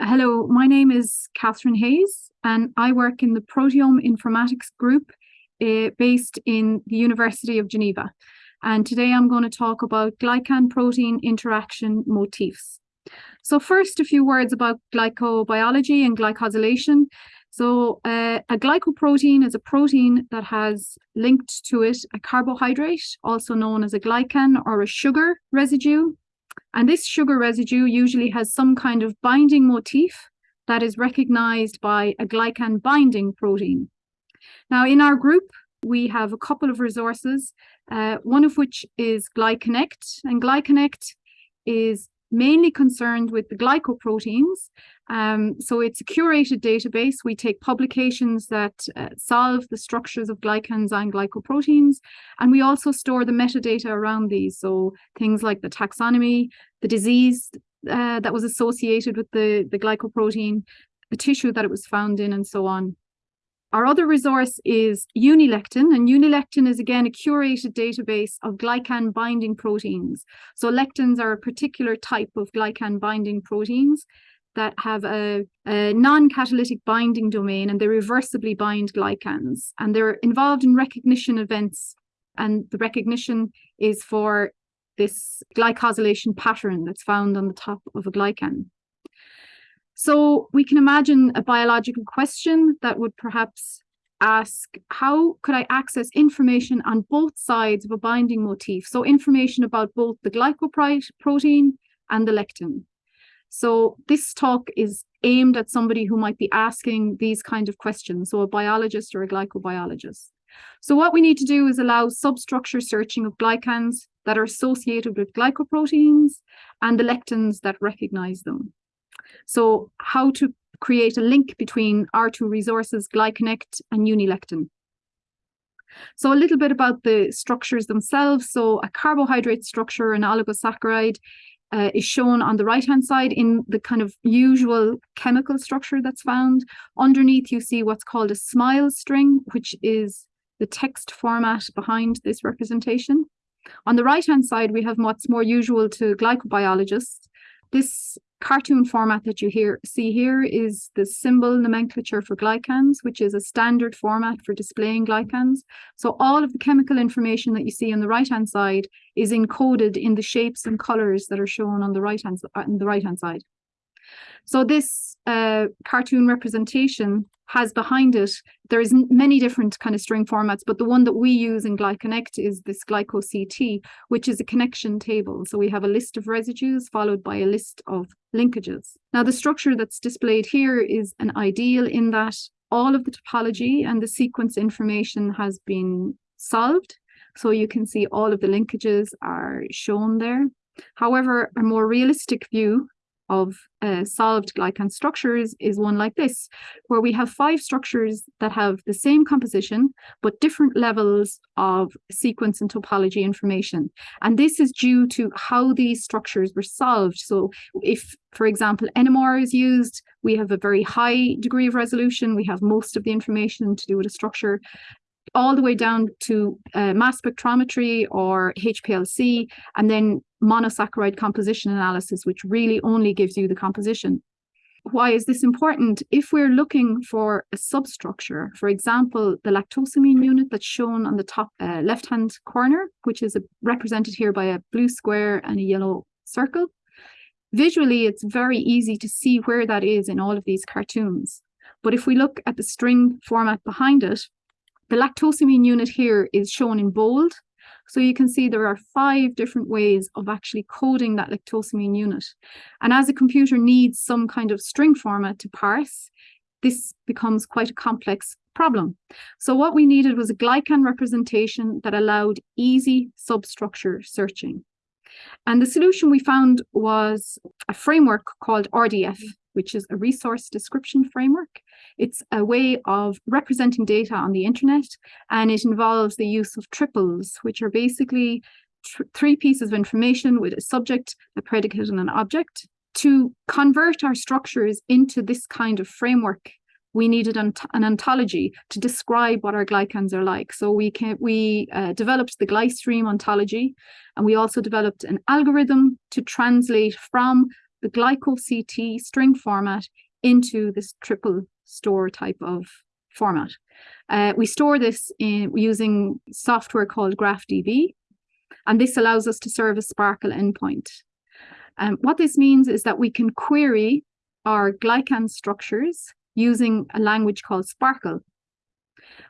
Hello, my name is Catherine Hayes, and I work in the Proteome Informatics Group uh, based in the University of Geneva. And today I'm going to talk about glycan protein interaction motifs. So first, a few words about glycobiology and glycosylation. So uh, a glycoprotein is a protein that has linked to it a carbohydrate, also known as a glycan or a sugar residue. And this sugar residue usually has some kind of binding motif that is recognized by a glycan binding protein. Now, in our group, we have a couple of resources, uh, one of which is GlyConnect, and GlyConnect is mainly concerned with the glycoproteins. Um, so it's a curated database. We take publications that uh, solve the structures of glycans and glycoproteins, and we also store the metadata around these. So things like the taxonomy, the disease uh, that was associated with the, the glycoprotein, the tissue that it was found in, and so on. Our other resource is Unilectin, and Unilectin is again a curated database of glycan binding proteins. So lectins are a particular type of glycan binding proteins that have a, a non-catalytic binding domain and they reversibly bind glycans. And they're involved in recognition events. And the recognition is for this glycosylation pattern that's found on the top of a glycan. So we can imagine a biological question that would perhaps ask, how could I access information on both sides of a binding motif? So information about both the glycoprotein and the lectin. So this talk is aimed at somebody who might be asking these kind of questions, so a biologist or a glycobiologist. So what we need to do is allow substructure searching of glycans that are associated with glycoproteins and the lectins that recognize them. So how to create a link between our two resources, GlyConnect and Unilectin. So a little bit about the structures themselves. So a carbohydrate structure, an oligosaccharide, uh, is shown on the right-hand side in the kind of usual chemical structure that's found. Underneath, you see what's called a SMILE string, which is the text format behind this representation. On the right-hand side, we have what's more usual to glycobiologists. This cartoon format that you here see here is the symbol nomenclature for glycans, which is a standard format for displaying glycans. So all of the chemical information that you see on the right-hand side is encoded in the shapes and colors that are shown on the right-hand uh, on the right-hand side. So this uh, cartoon representation has behind it, there's many different kind of string formats, but the one that we use in GlyConnect is this GlycoCT, which is a connection table. So we have a list of residues followed by a list of linkages. Now the structure that's displayed here is an ideal in that all of the topology and the sequence information has been solved. So you can see all of the linkages are shown there. However, a more realistic view of uh, solved glycan structures is one like this, where we have five structures that have the same composition, but different levels of sequence and topology information. And this is due to how these structures were solved. So if, for example, NMR is used, we have a very high degree of resolution. We have most of the information to do with a structure all the way down to uh, mass spectrometry or HPLC, and then monosaccharide composition analysis, which really only gives you the composition. Why is this important? If we're looking for a substructure, for example, the lactosamine unit that's shown on the top uh, left-hand corner, which is a, represented here by a blue square and a yellow circle, visually it's very easy to see where that is in all of these cartoons. But if we look at the string format behind it, the lactosamine unit here is shown in bold. So you can see there are five different ways of actually coding that lactosamine unit. And as a computer needs some kind of string format to parse, this becomes quite a complex problem. So what we needed was a glycan representation that allowed easy substructure searching. And the solution we found was a framework called RDF, which is a resource description framework. It's a way of representing data on the internet, and it involves the use of triples, which are basically three pieces of information with a subject, a predicate, and an object. To convert our structures into this kind of framework, we needed an, an ontology to describe what our glycans are like. So we can we uh, developed the GlyStream ontology, and we also developed an algorithm to translate from the glyco-CT string format into this triple store type of format. Uh, we store this in using software called GraphDB, and this allows us to serve a SPARQL endpoint. Um, what this means is that we can query our glycan structures using a language called SPARQL.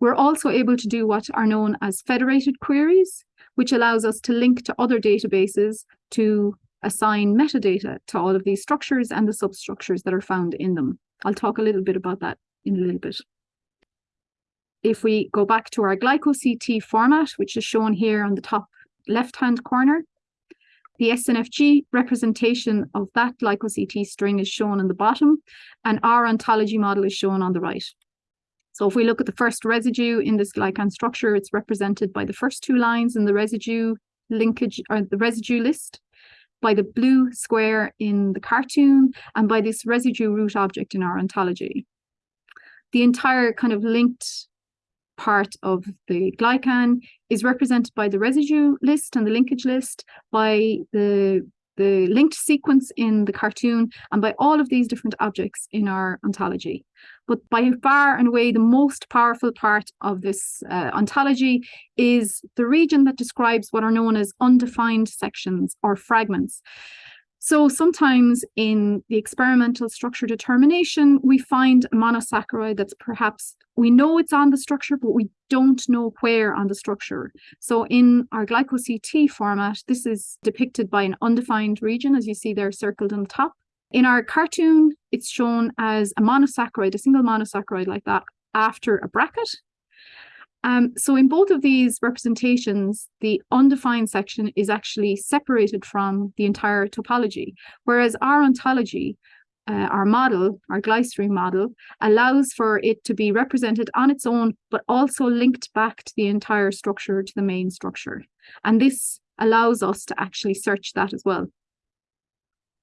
We're also able to do what are known as federated queries, which allows us to link to other databases to assign metadata to all of these structures and the substructures that are found in them. I'll talk a little bit about that in a little bit. If we go back to our glyco-CT format, which is shown here on the top left-hand corner, the SNFG representation of that glyco-CT string is shown on the bottom, and our ontology model is shown on the right. So if we look at the first residue in this glycan structure, it's represented by the first two lines in the residue linkage or the residue list, by the blue square in the cartoon, and by this residue root object in our ontology. The entire kind of linked part of the glycan is represented by the residue list and the linkage list, by the the linked sequence in the cartoon, and by all of these different objects in our ontology. But by far and away, the most powerful part of this uh, ontology is the region that describes what are known as undefined sections or fragments. So sometimes in the experimental structure determination, we find a monosaccharide that's perhaps, we know it's on the structure, but we don't know where on the structure. So in our glyco-CT format, this is depicted by an undefined region, as you see there circled on the top. In our cartoon, it's shown as a monosaccharide, a single monosaccharide like that, after a bracket. Um, so in both of these representations, the undefined section is actually separated from the entire topology, whereas our ontology, uh, our model, our GlyStream model, allows for it to be represented on its own, but also linked back to the entire structure, to the main structure. And this allows us to actually search that as well.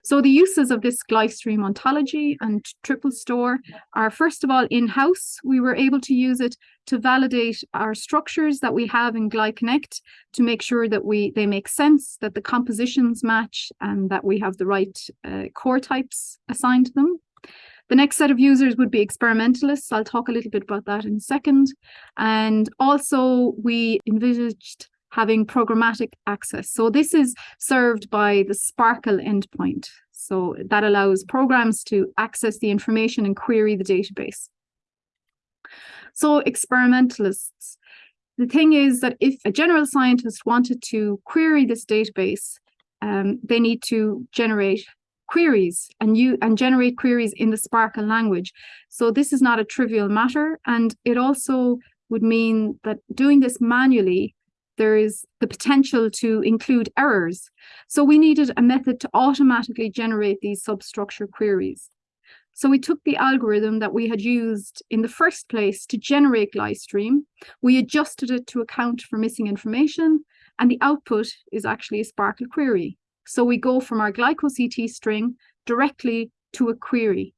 So the uses of this GlyStream ontology and triple store are first of all in-house. We were able to use it to validate our structures that we have in GlyConnect to make sure that we they make sense, that the compositions match and that we have the right uh, core types assigned to them. The next set of users would be experimentalists. I'll talk a little bit about that in a second. And also we envisaged having programmatic access. So this is served by the SPARQL endpoint. So that allows programs to access the information and query the database. So experimentalists, the thing is that if a general scientist wanted to query this database, um, they need to generate queries and you and generate queries in the SPARQL language. So this is not a trivial matter. And it also would mean that doing this manually there is the potential to include errors. So we needed a method to automatically generate these substructure queries. So we took the algorithm that we had used in the first place to generate GlyStream, we adjusted it to account for missing information, and the output is actually a SPARQL query. So we go from our glyco-CT string directly to a query.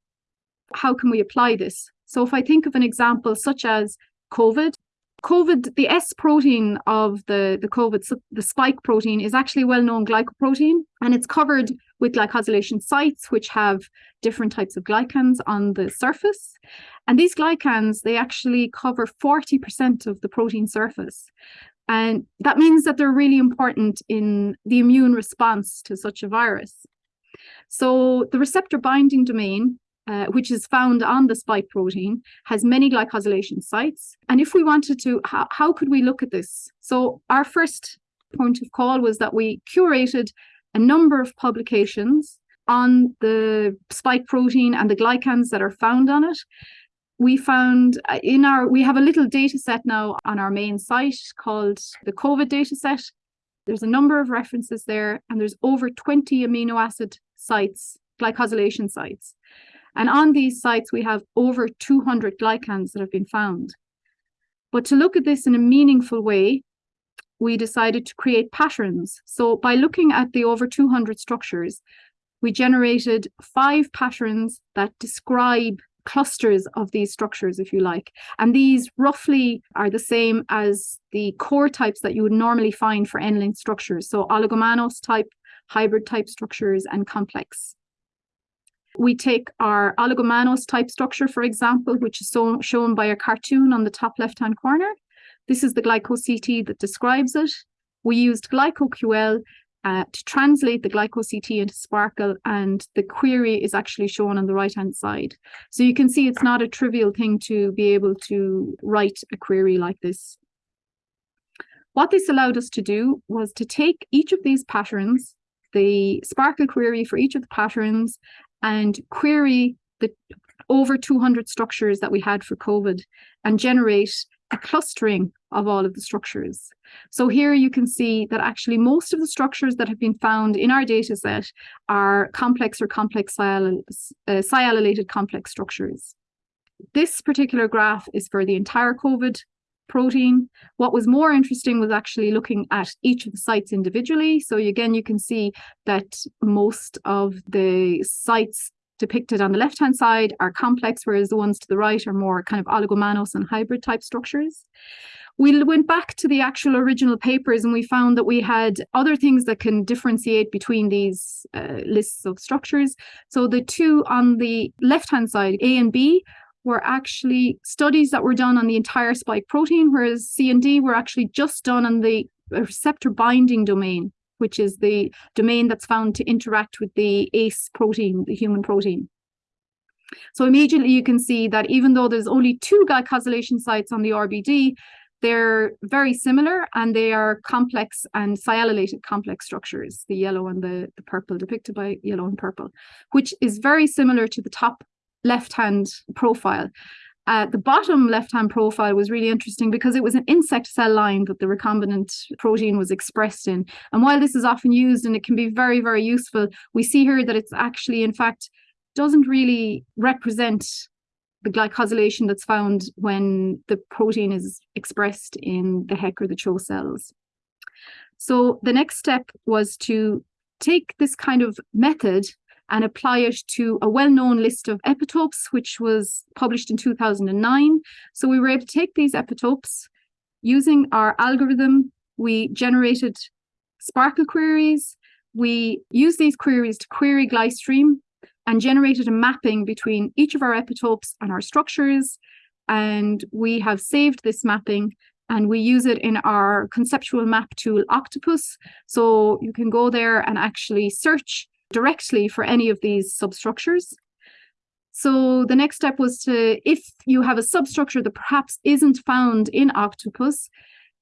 How can we apply this? So if I think of an example such as COVID, COVID, the S protein of the, the COVID, the spike protein is actually a well-known glycoprotein, and it's covered with glycosylation sites, which have different types of glycans on the surface. And these glycans, they actually cover 40% of the protein surface. And that means that they're really important in the immune response to such a virus. So the receptor binding domain uh, which is found on the spike protein, has many glycosylation sites. And if we wanted to, how, how could we look at this? So our first point of call was that we curated a number of publications on the spike protein and the glycans that are found on it. We found uh, in our, we have a little data set now on our main site called the COVID data set. There's a number of references there and there's over 20 amino acid sites, glycosylation sites. And on these sites, we have over 200 glycans that have been found. But to look at this in a meaningful way, we decided to create patterns. So by looking at the over 200 structures, we generated five patterns that describe clusters of these structures, if you like. And these roughly are the same as the core types that you would normally find for N-link structures. So oligomannose type, hybrid type structures, and complex We take our oligomannose type structure, for example, which is so, shown by a cartoon on the top left-hand corner. This is the glyco-CT that describes it. We used GlycoQL uh, to translate the glyco-CT into SPARQL, and the query is actually shown on the right-hand side. So you can see it's not a trivial thing to be able to write a query like this. What this allowed us to do was to take each of these patterns, the SPARQL query for each of the patterns, and query the over 200 structures that we had for COVID and generate a clustering of all of the structures. So here you can see that actually most of the structures that have been found in our data set are complex or complex sialyl uh, sialylated complex structures. This particular graph is for the entire COVID protein. What was more interesting was actually looking at each of the sites individually. So again, you can see that most of the sites depicted on the left-hand side are complex, whereas the ones to the right are more kind of oligomannose and hybrid type structures. We went back to the actual original papers and we found that we had other things that can differentiate between these uh, lists of structures. So the two on the left-hand side, A and B, were actually studies that were done on the entire spike protein, whereas C and D were actually just done on the receptor binding domain, which is the domain that's found to interact with the ACE protein, the human protein. So immediately you can see that even though there's only two glycosylation sites on the RBD, they're very similar and they are complex and sialylated complex structures, the yellow and the, the purple depicted by yellow and purple, which is very similar to the top left-hand profile. Uh, the bottom left-hand profile was really interesting because it was an insect cell line that the recombinant protein was expressed in. And while this is often used and it can be very, very useful, we see here that it's actually, in fact, doesn't really represent the glycosylation that's found when the protein is expressed in the HEK or the CHO cells. So the next step was to take this kind of method and apply it to a well-known list of epitopes, which was published in 2009. So we were able to take these epitopes using our algorithm. We generated SPARQL queries. We used these queries to query GlyStream and generated a mapping between each of our epitopes and our structures. And we have saved this mapping and we use it in our conceptual map tool Octopus. So you can go there and actually search directly for any of these substructures. So the next step was to, if you have a substructure that perhaps isn't found in Octopus,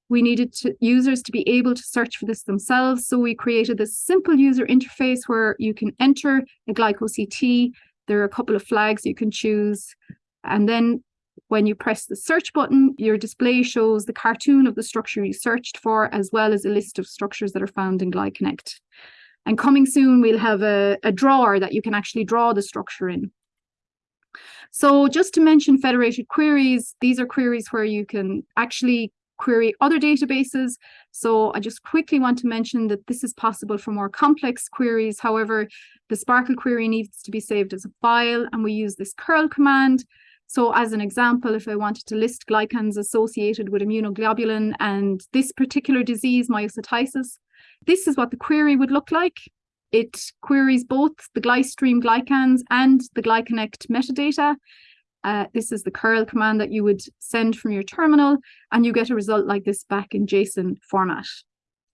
we needed to, users to be able to search for this themselves. So we created this simple user interface where you can enter a glyco-CT. There are a couple of flags you can choose. And then when you press the search button, your display shows the cartoon of the structure you searched for, as well as a list of structures that are found in GlyConnect. And coming soon, we'll have a, a drawer that you can actually draw the structure in. So just to mention federated queries, these are queries where you can actually query other databases. So I just quickly want to mention that this is possible for more complex queries. However, the SPARQL query needs to be saved as a file and we use this curl command. So as an example, if I wanted to list glycans associated with immunoglobulin and this particular disease, myositis, this is what the query would look like. It queries both the GlyStream glycans and the GlyConnect metadata. Uh, this is the curl command that you would send from your terminal, and you get a result like this back in JSON format,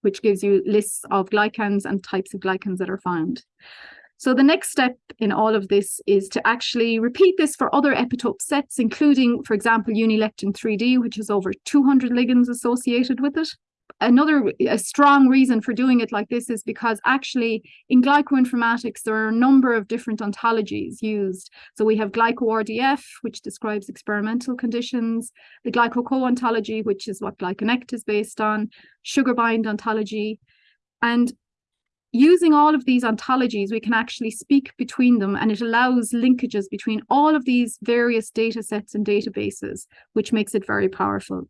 which gives you lists of glycans and types of glycans that are found. So the next step in all of this is to actually repeat this for other epitope sets, including, for example, unilectin 3D, which has over 200 ligands associated with it another a strong reason for doing it like this is because actually in glycoinformatics there are a number of different ontologies used. So we have glyco-RDF which describes experimental conditions the GlycoCoO ontology which is what glyconnect is based on SugarBind ontology. And using all of these ontologies we can actually speak between them and it allows linkages between all of these various data sets and databases which makes it very powerful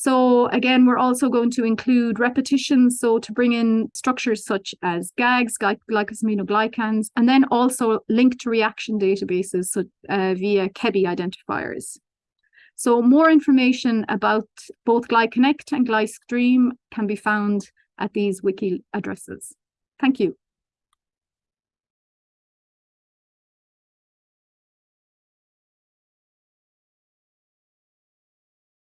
so again, we're also going to include repetitions, so to bring in structures such as GAGs, glycosaminoglycans, and then also link to reaction databases so, uh, via ChEBI identifiers. So more information about both GlyConnect and GlyStream can be found at these wiki addresses. Thank you.